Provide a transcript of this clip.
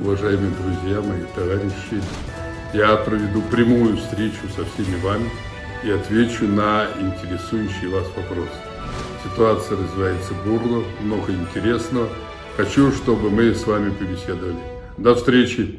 уважаемые друзья, мои товарищи, я проведу прямую встречу со всеми вами и отвечу на интересующие вас вопросы. Ситуация развивается бурно, много интересного. Хочу, чтобы мы с вами побеседовали. До встречи!